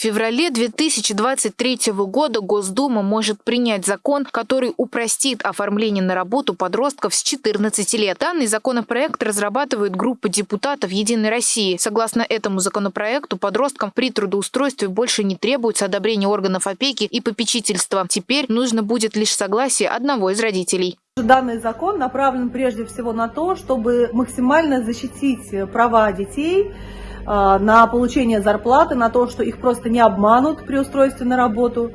В феврале 2023 года Госдума может принять закон, который упростит оформление на работу подростков с 14 лет. Данный законопроект разрабатывает группа депутатов «Единой России». Согласно этому законопроекту, подросткам при трудоустройстве больше не требуется одобрение органов опеки и попечительства. Теперь нужно будет лишь согласие одного из родителей. Данный закон направлен прежде всего на то, чтобы максимально защитить права детей, на получение зарплаты, на то, что их просто не обманут при устройстве на работу.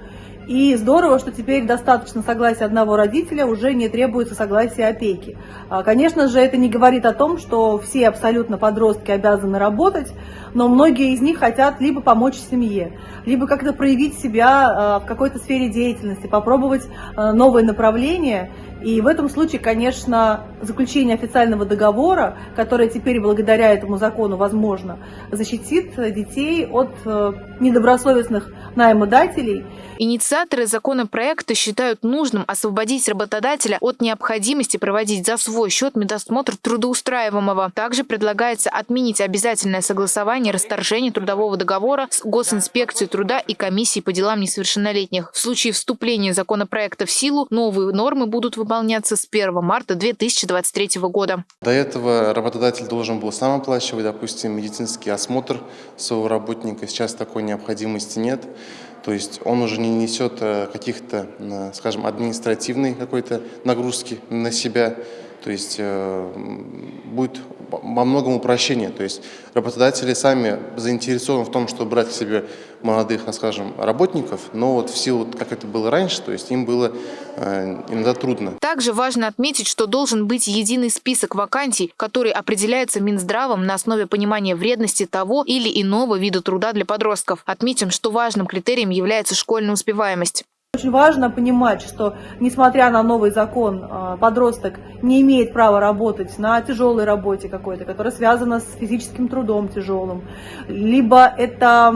И здорово, что теперь достаточно согласия одного родителя, уже не требуется согласия опеки. А, конечно же, это не говорит о том, что все абсолютно подростки обязаны работать, но многие из них хотят либо помочь семье, либо как-то проявить себя а, в какой-то сфере деятельности, попробовать новые направления. И в этом случае, конечно, заключение официального договора, которое теперь благодаря этому закону возможно, защитит детей от э, недобросовестных наймодателей. Инициаторы законопроекта считают нужным освободить работодателя от необходимости проводить за свой счет медосмотр трудоустраиваемого. Также предлагается отменить обязательное согласование расторжения трудового договора с Госинспекцией труда и комиссией по делам несовершеннолетних. В случае вступления законопроекта в силу новые нормы будут выполняться с 1 марта 2023 года. До этого работодатель должен был сам оплачивать, допустим, медицинский осмотр своего работника. Сейчас такой необходимости нет. То есть он уже не несет э, каких-то, э, скажем, административной какой-то нагрузки на себя. То есть э, будет во многом упрощение. То есть работодатели сами заинтересованы в том, чтобы брать к себе молодых, скажем, работников, но вот в силу, как это было раньше, то есть им было э, иногда трудно. Также важно отметить, что должен быть единый список вакансий, который определяется Минздравом на основе понимания вредности того или иного вида труда для подростков. Отметим, что важным критерием является школьная успеваемость. Очень важно понимать, что несмотря на новый закон, а, подросток не имеет права работать на тяжелой работе какой-то, которая связана с физическим трудом тяжелым, либо это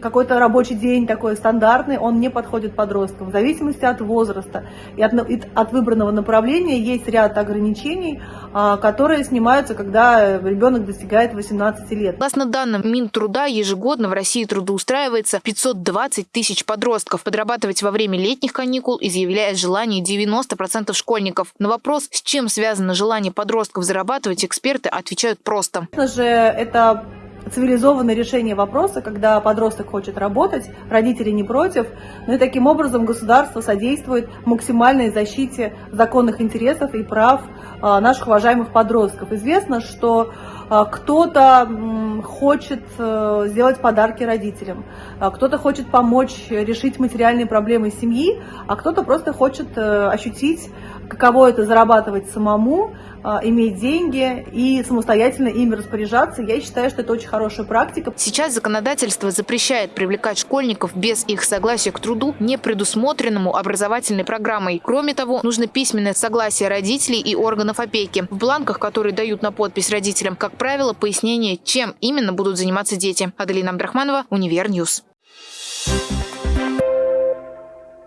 какой-то рабочий день такой стандартный, он не подходит подросткам. В зависимости от возраста и от, и от выбранного направления есть ряд ограничений, а, которые снимаются, когда ребенок достигает 18 лет. Согласно данным Минтруда, ежегодно в России трудоустраивается 520 тысяч подростков. Подрабатывать во время летних каникул изъявляет желание 90% школьников. На вопрос, с чем связано желание подростков зарабатывать, эксперты отвечают просто. Конечно же, это цивилизованное решение вопроса, когда подросток хочет работать, родители не против, ну и таким образом государство содействует максимальной защите законных интересов и прав а, наших уважаемых подростков. Известно, что кто-то хочет э, сделать подарки родителям, а кто-то хочет помочь решить материальные проблемы семьи, а кто-то просто хочет э, ощутить, каково это зарабатывать самому, а, иметь деньги и самостоятельно ими распоряжаться. Я считаю, что это очень хорошая практика. Сейчас законодательство запрещает привлекать школьников без их согласия к труду, не предусмотренному образовательной программой. Кроме того, нужно письменное согласие родителей и органов опеки. В бланках, которые дают на подпись родителям, как правило, пояснение, чем именно будут заниматься дети. Аделина Абдрахманова, UniverNews. Thank you